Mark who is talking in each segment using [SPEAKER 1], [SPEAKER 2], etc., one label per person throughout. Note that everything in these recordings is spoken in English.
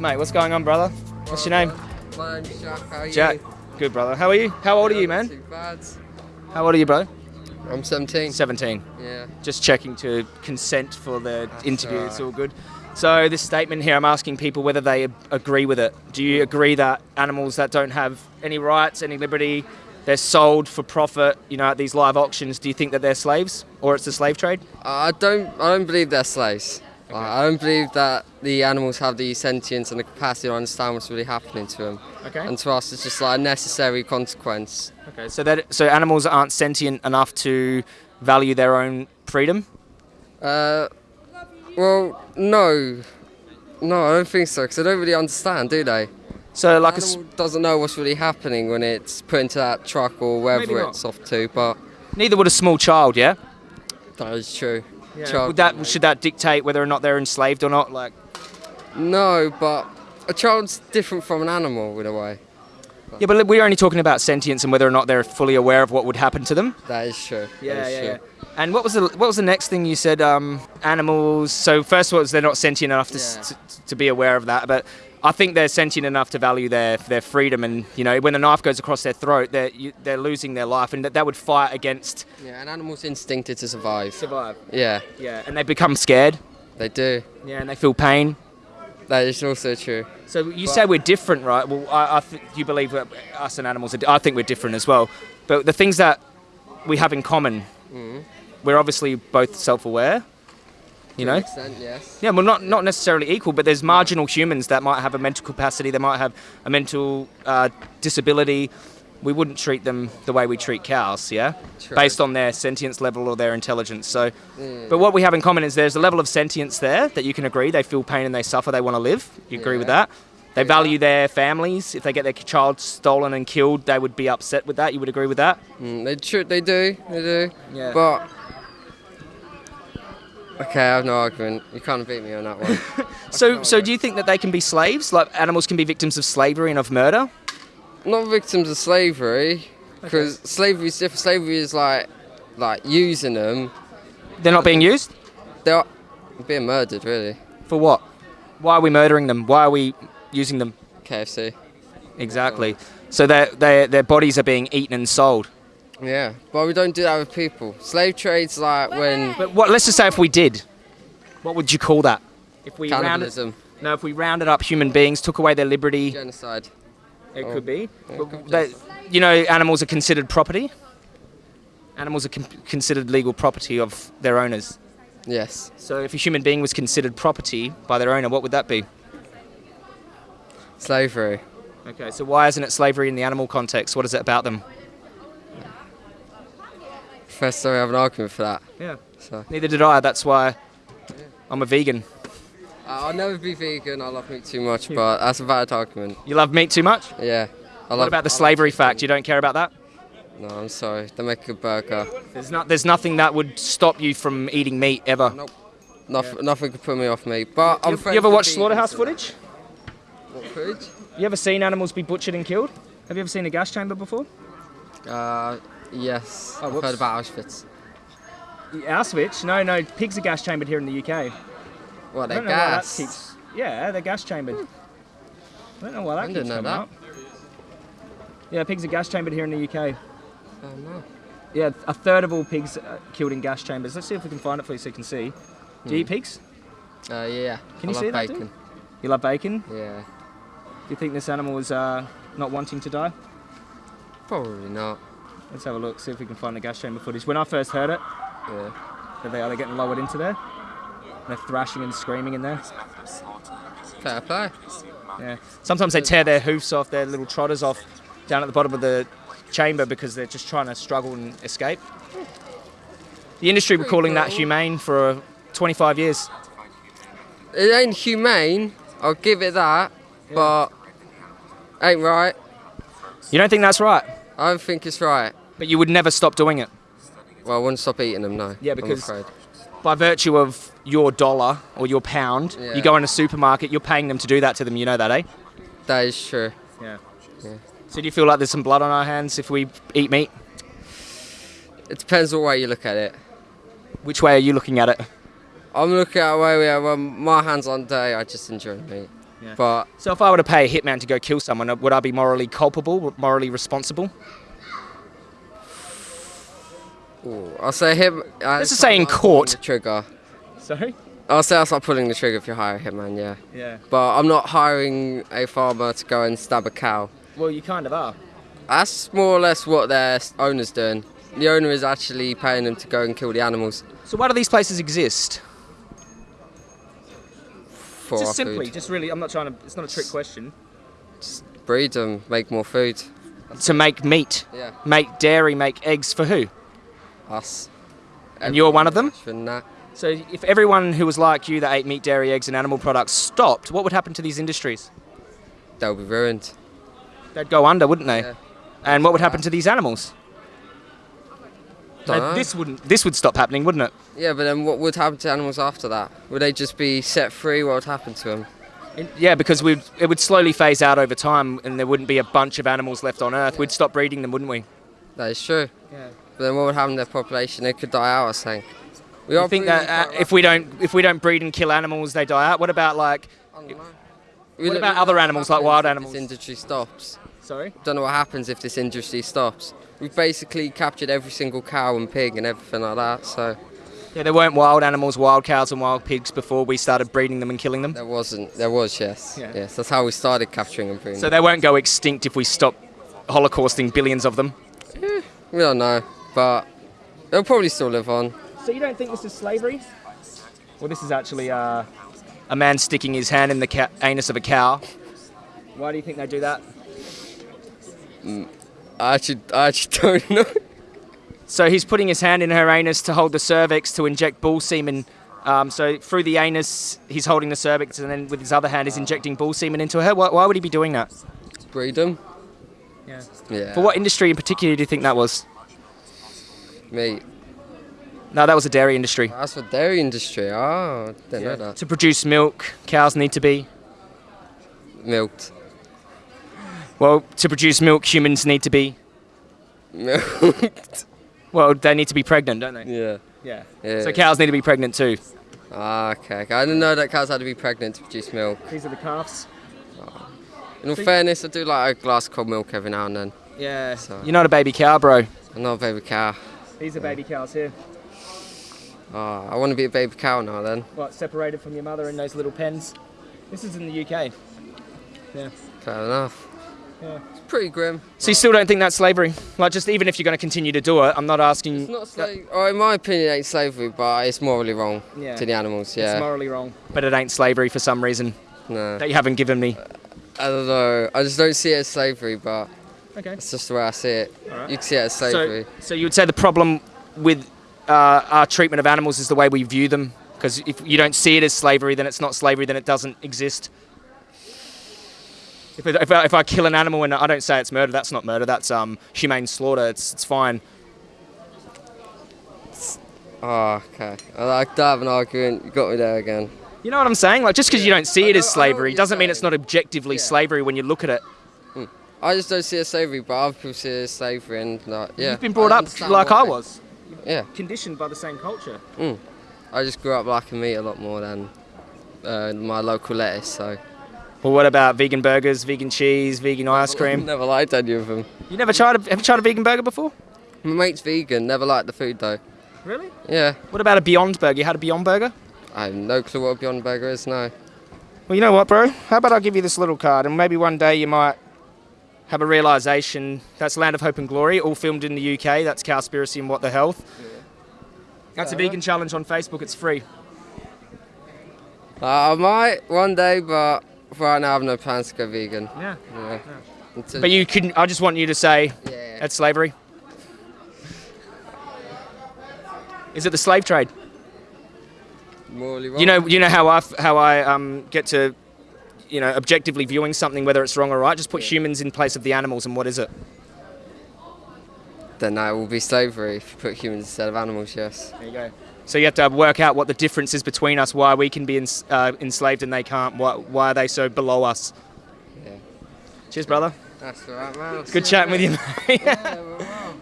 [SPEAKER 1] mate. What's going on, brother? What's your name?
[SPEAKER 2] My name's Jack. How are you?
[SPEAKER 1] Jack. Good, brother. How are you? How old are you, man?
[SPEAKER 2] Too bad.
[SPEAKER 1] How old are you, bro?
[SPEAKER 2] I'm 17.
[SPEAKER 1] 17.
[SPEAKER 2] Yeah.
[SPEAKER 1] Just checking to consent for the
[SPEAKER 2] That's
[SPEAKER 1] interview. It's all good. So this statement here, I'm asking people whether they agree with it. Do you agree that animals that don't have any rights, any liberty, they're sold for profit, you know, at these live auctions, do you think that they're slaves or it's a slave trade?
[SPEAKER 2] Uh, I don't. I don't believe they're slaves. Like, I don't believe that the animals have the sentience and the capacity to understand what's really happening to them.
[SPEAKER 1] Okay.
[SPEAKER 2] And to us, it's just like a necessary consequence.
[SPEAKER 1] Okay. So that so animals aren't sentient enough to value their own freedom.
[SPEAKER 2] Uh, well, no, no, I don't think so. Because they don't really understand, do they?
[SPEAKER 1] So like a
[SPEAKER 2] animal doesn't know what's really happening when it's put into that truck or wherever it's off to. But
[SPEAKER 1] neither would a small child, yeah.
[SPEAKER 2] that is true. Child-
[SPEAKER 1] Would that should that dictate whether or not they're enslaved or not? Like,
[SPEAKER 2] No, but a child's different from an animal in a way.
[SPEAKER 1] Yeah, but we're only talking about sentience and whether or not they're fully aware of what would happen to them.
[SPEAKER 2] That is true. that is true.
[SPEAKER 1] And what was the what was the next thing you said? Um, animals. So first was they're not sentient enough to,
[SPEAKER 2] Yeah.
[SPEAKER 1] to to be aware of that, but I think they're sentient enough to value their their freedom. And you know, when a knife goes across their throat, they're you, they're losing their life, and that, that would fight against
[SPEAKER 2] Yeah, an animal's instincted to survive.
[SPEAKER 1] survive.
[SPEAKER 2] Yeah,
[SPEAKER 1] Yeah, and they become scared.
[SPEAKER 2] they do.
[SPEAKER 1] Yeah, and they feel pain.
[SPEAKER 2] That is also true.
[SPEAKER 1] So you say we're different, right? Well, I, I th- you believe that us and animals. Are, I think we're different as well. But the things that we have in common, we're obviously both self-aware. You
[SPEAKER 2] To an
[SPEAKER 1] know.
[SPEAKER 2] extent, yes.
[SPEAKER 1] Yeah, well, not not necessarily equal, but there's marginal humans that might have a mental capacity. They might have a mental uh, disability. We wouldn't treat them the way we treat cows, yeah,
[SPEAKER 2] True.
[SPEAKER 1] based on their sentience level or their intelligence. So, but what we have in common is there's a level of sentience there that you can agree. They feel pain and they suffer. They want to live. You agree with that? They
[SPEAKER 2] Yeah.
[SPEAKER 1] value their families. If they get their child stolen and killed, they would be upset with that. You would agree with that?
[SPEAKER 2] Mm, they tr- they do, they do.
[SPEAKER 1] Yeah.
[SPEAKER 2] But okay, I have no argument. You can't beat me on that one.
[SPEAKER 1] So, so do you think that they can be slaves? Like animals can be victims of slavery and of murder?
[SPEAKER 2] Not victims of slavery, because slavery is different. Slavery is like like using them.
[SPEAKER 1] They're not being used
[SPEAKER 2] They're being murdered, really.
[SPEAKER 1] for what? Why are we murdering them? Why are we using them?
[SPEAKER 2] KFC.
[SPEAKER 1] Exactly. So their their their bodies are being eaten and sold.
[SPEAKER 2] Yeah, but we don't do that with people. Slave trade's like when
[SPEAKER 1] But what? Let's just say if we did, what would you call that? If we rounded,
[SPEAKER 2] cannibalism,
[SPEAKER 1] no, if we rounded up human beings, took away their liberty,
[SPEAKER 2] genocide.
[SPEAKER 1] It
[SPEAKER 2] Oh.
[SPEAKER 1] could be. But they- you know, animals are considered property. Animals are con- considered legal property of their owners.
[SPEAKER 2] Yes.
[SPEAKER 1] So if a human being was considered property by their owner, what would that be?
[SPEAKER 2] Slavery.
[SPEAKER 1] Okay, so why isn't it slavery in the animal context? What is it about them?
[SPEAKER 2] First time we have an argument for that.
[SPEAKER 1] Yeah.
[SPEAKER 2] So
[SPEAKER 1] Neither did I. That's why I'm a vegan.
[SPEAKER 2] I'll never be vegan. I love meat too much, but that's a valid argument.
[SPEAKER 1] You love meat too much?
[SPEAKER 2] Yeah. I
[SPEAKER 1] What about the slavery fact? You don't care about that?
[SPEAKER 2] No, I'm sorry. They make a burger.
[SPEAKER 1] There's not. There's nothing that would stop you from eating meat ever.
[SPEAKER 2] Nope. Nothing, nothing could put me off meat. But I'm
[SPEAKER 1] You, you ever
[SPEAKER 2] with
[SPEAKER 1] watch slaughterhouse footage?
[SPEAKER 2] What footage?
[SPEAKER 1] You ever seen animals be butchered and killed? Have you ever seen a gas chamber before?
[SPEAKER 2] Uh, yes.
[SPEAKER 1] Oh,
[SPEAKER 2] I've heard about Auschwitz.
[SPEAKER 1] Auschwitz? No, no. Pigs are gas chambered here in the UK.
[SPEAKER 2] What,
[SPEAKER 1] I
[SPEAKER 2] they
[SPEAKER 1] don't know why that
[SPEAKER 2] gas?
[SPEAKER 1] keeps. Yeah, they're gas chambered. I don't know why that
[SPEAKER 2] I
[SPEAKER 1] keeps
[SPEAKER 2] didn't know
[SPEAKER 1] coming
[SPEAKER 2] that.
[SPEAKER 1] up. Yeah, pigs are gas chambered here in the UK.
[SPEAKER 2] Oh, no.
[SPEAKER 1] Yeah, a third of all pigs are killed in gas chambers. Let's see if we can find it for you so you can see. Do you eat pigs?
[SPEAKER 2] Uh, yeah.
[SPEAKER 1] Can
[SPEAKER 2] I
[SPEAKER 1] you
[SPEAKER 2] love
[SPEAKER 1] see that, dude?
[SPEAKER 2] bacon.
[SPEAKER 1] You love bacon?
[SPEAKER 2] Yeah.
[SPEAKER 1] Do you think this animal is uh, not wanting to die?
[SPEAKER 2] Probably not.
[SPEAKER 1] Let's have a look, see if we can find the gas chamber footage. When I first heard it,
[SPEAKER 2] Yeah.
[SPEAKER 1] that they are they getting lowered into there. They're thrashing and screaming in there.
[SPEAKER 2] Fair play.
[SPEAKER 1] Yeah. Sometimes they tear their hoofs off, their little trotters off down at the bottom of the chamber because they're just trying to struggle and escape. The industry were calling that humane for uh, 25 years.
[SPEAKER 2] It ain't humane. I'll give it that. But ain't right.
[SPEAKER 1] You don't think that's right,
[SPEAKER 2] I don't think it's right.
[SPEAKER 1] but you would never stop doing it.
[SPEAKER 2] Well, I wouldn't stop eating them, no.
[SPEAKER 1] Yeah, because-. By virtue of your dollar or your pound,
[SPEAKER 2] Yeah.
[SPEAKER 1] you go in a supermarket, you're paying them to do that to them. You know that, eh?
[SPEAKER 2] That is true.
[SPEAKER 1] Yeah.
[SPEAKER 2] Yeah.
[SPEAKER 1] So do you feel like there's some blood on our hands if we eat meat?
[SPEAKER 2] It depends on way you look at it.
[SPEAKER 1] Which way are you looking at it?
[SPEAKER 2] I'm looking at a way where when my hands on day, I just enjoy meat.
[SPEAKER 1] Yeah.
[SPEAKER 2] But
[SPEAKER 1] So if I were to pay a hitman to go kill someone, would I be morally culpable, morally responsible?
[SPEAKER 2] Ooh, I'll say him. Uh,
[SPEAKER 1] Let's just say in court.
[SPEAKER 2] Trigger.
[SPEAKER 1] Sorry.
[SPEAKER 2] I'll say that's start pulling the trigger if you hire a hitman, yeah.
[SPEAKER 1] Yeah.
[SPEAKER 2] But I'm not hiring a farmer to go and stab a cow.
[SPEAKER 1] Well, you kind of are.
[SPEAKER 2] That's more or less what their owner's doing. The owner is actually paying them to go and kill the animals
[SPEAKER 1] So why do these places exist?
[SPEAKER 2] for
[SPEAKER 1] just simply,
[SPEAKER 2] food.
[SPEAKER 1] just really, I'm not trying to. It's not a trick question.
[SPEAKER 2] Just breed them, make more food.
[SPEAKER 1] To make meat,
[SPEAKER 2] Yeah,
[SPEAKER 1] make dairy, make eggs for who?
[SPEAKER 2] Us.
[SPEAKER 1] And you're one of them? So if everyone who was like you that ate meat, dairy, eggs, and animal products stopped, what would happen to these industries?
[SPEAKER 2] They'll be ruined.
[SPEAKER 1] They'd go under, wouldn't they?
[SPEAKER 2] Yeah.
[SPEAKER 1] And what would happen to these animals? This wouldn't. This would stop happening, wouldn't it?
[SPEAKER 2] Yeah, but then what would happen to animals after that? Would they just be set free? What would happen to them?
[SPEAKER 1] Yeah, because we'd, it would slowly phase out over time, and there wouldn't be a bunch of animals left on Earth. We'd stop breeding them, wouldn't we?
[SPEAKER 2] That is true.
[SPEAKER 1] Yeah.
[SPEAKER 2] But then what would happen to their population? They could die out, I think. We
[SPEAKER 1] You think that uh, if we don't if we don't breed and kill animals, they die out? What about like? What about other animals, like wild animals?
[SPEAKER 2] This industry stops.
[SPEAKER 1] Sorry.
[SPEAKER 2] Don't know what happens if this industry stops. We've basically captured every single cow and pig and everything like that. So
[SPEAKER 1] Yeah, there weren't wild animals, wild cows and wild pigs before we started breeding them and killing them.
[SPEAKER 2] there wasn't. There was yes.
[SPEAKER 1] Yeah.
[SPEAKER 2] Yes, that's how we started capturing and breeding.
[SPEAKER 1] So they won't go extinct if we stop holocausting billions of them.
[SPEAKER 2] we don't know, but they'll probably still live on.
[SPEAKER 1] So you don't think this is slavery? Well, this is actually uh, a man sticking his hand in the ca- anus of a cow. Why do you think they do that?
[SPEAKER 2] I actually, I actually don't know.
[SPEAKER 1] So he's putting his hand in her anus to hold the cervix to inject bull semen. Um, so through the anus, he's holding the cervix, and then with his other hand, he's injecting bull semen into her. Why, why would he be doing that?
[SPEAKER 2] Breed them.
[SPEAKER 1] Yeah.
[SPEAKER 2] Yeah.
[SPEAKER 1] For what industry in particular do you think that was?
[SPEAKER 2] Meat.
[SPEAKER 1] No, that was the dairy industry.
[SPEAKER 2] That's for dairy industry. Oh, didn't know that.
[SPEAKER 1] To produce milk, cows need to be.
[SPEAKER 2] Milked.
[SPEAKER 1] Well, to produce milk, humans need to be.
[SPEAKER 2] Milked.
[SPEAKER 1] Well, they need to be pregnant, don't they?
[SPEAKER 2] yeah.
[SPEAKER 1] Yeah.
[SPEAKER 2] Yeah.
[SPEAKER 1] So cows need to be pregnant too.
[SPEAKER 2] Ah, okay. I didn't know that cows had to be pregnant to produce milk.
[SPEAKER 1] These are the calves.
[SPEAKER 2] In all
[SPEAKER 1] So-
[SPEAKER 2] fairness, I do like a glass of cold milk every now and then.
[SPEAKER 1] Yeah.
[SPEAKER 2] So-
[SPEAKER 1] You're not a baby cow, bro.
[SPEAKER 2] I'm not a baby cow.
[SPEAKER 1] These are baby cows here.
[SPEAKER 2] Oh, I want to be a baby cow now then.
[SPEAKER 1] What, separated from your mother in those little pens? This is in the UK. Yeah.
[SPEAKER 2] Fair enough.
[SPEAKER 1] Yeah.
[SPEAKER 2] It's pretty grim.
[SPEAKER 1] So you still don't think that's slavery? Like, just even if you're going to continue to do it, I'm not asking.
[SPEAKER 2] It's not slavery. Oh, in my opinion, it ain't slavery, but it's morally wrong
[SPEAKER 1] Yeah.
[SPEAKER 2] to the animals. Yeah.
[SPEAKER 1] It's morally wrong. But it ain't slavery for some reason
[SPEAKER 2] no.
[SPEAKER 1] that you haven't given me.
[SPEAKER 2] I don't know. I just don't see it as slavery, but
[SPEAKER 1] Okay.
[SPEAKER 2] that's just the way I see it.
[SPEAKER 1] Alright.
[SPEAKER 2] You can see it as slavery.
[SPEAKER 1] so you would say the problem with uh, our treatment of animals is the way we view them? Because if you don't see it as slavery, then it's not slavery, then it doesn't exist. If, if, I, if I kill an animal and I don't say it's murder, that's not murder, that's um, humane slaughter, it's, it's fine.
[SPEAKER 2] Oh, okay. I like to have an argument. You got me there again.
[SPEAKER 1] You know what I'm saying? Like, just because you don't see it as
[SPEAKER 2] know- I know what
[SPEAKER 1] slavery doesn't mean it's not objectively
[SPEAKER 2] Yeah.
[SPEAKER 1] slavery when you look at it.
[SPEAKER 2] I just don't see it as slavery, but other people see it as slavery, and like, yeah.
[SPEAKER 1] You've been brought
[SPEAKER 2] I
[SPEAKER 1] up like I was,
[SPEAKER 2] Yeah.
[SPEAKER 1] conditioned by the same culture.
[SPEAKER 2] I just grew up liking meat a lot more than uh, my local lettuce, so.
[SPEAKER 1] Well, what about vegan burgers, vegan cheese, vegan ice cream?
[SPEAKER 2] Never liked any of them.
[SPEAKER 1] You never tried a, have you tried a vegan burger before?
[SPEAKER 2] My mate's vegan, never liked the food though.
[SPEAKER 1] Really?
[SPEAKER 2] Yeah.
[SPEAKER 1] What about a Beyond Burger? You had a Beyond Burger?
[SPEAKER 2] I have no clue what a Beyond Burger is, no.
[SPEAKER 1] Well, you know what, bro? How about I give you this little card, and maybe one day you might have a realization. That's Land of Hope and Glory, all filmed in the UK. That's Cowspiracy and What the Health. That's a vegan challenge on Facebook. It's free.
[SPEAKER 2] Uh, I might one day, but right now I have no plans to go vegan.
[SPEAKER 1] Yeah.
[SPEAKER 2] Yeah. Until-
[SPEAKER 1] But you can. I just want you to say
[SPEAKER 2] yeah.
[SPEAKER 1] that's slavery. Is it the slave trade?
[SPEAKER 2] morally wrong.
[SPEAKER 1] You know, you know how I f- how I um, get to, you know, objectively viewing something whether it's wrong or right. Just put humans in place of the animals, and what is it?
[SPEAKER 2] Then that will be slavery if you put humans instead of animals, yes.
[SPEAKER 1] There you go. So you have to work out what the difference is between us, why we can be ens- uh, enslaved and they can't. Why, why are they so below us?
[SPEAKER 2] Yeah.
[SPEAKER 1] Cheers, brother.
[SPEAKER 2] That's alright, man.
[SPEAKER 1] Good chatting with you. mate.
[SPEAKER 2] Yeah, well, well.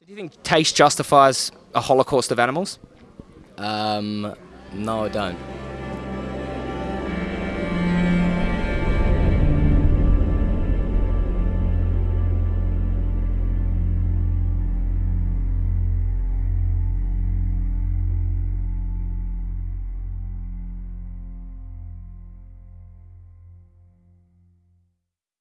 [SPEAKER 1] Do you think taste justifies a holocaust of animals?
[SPEAKER 3] Um, no, I don't.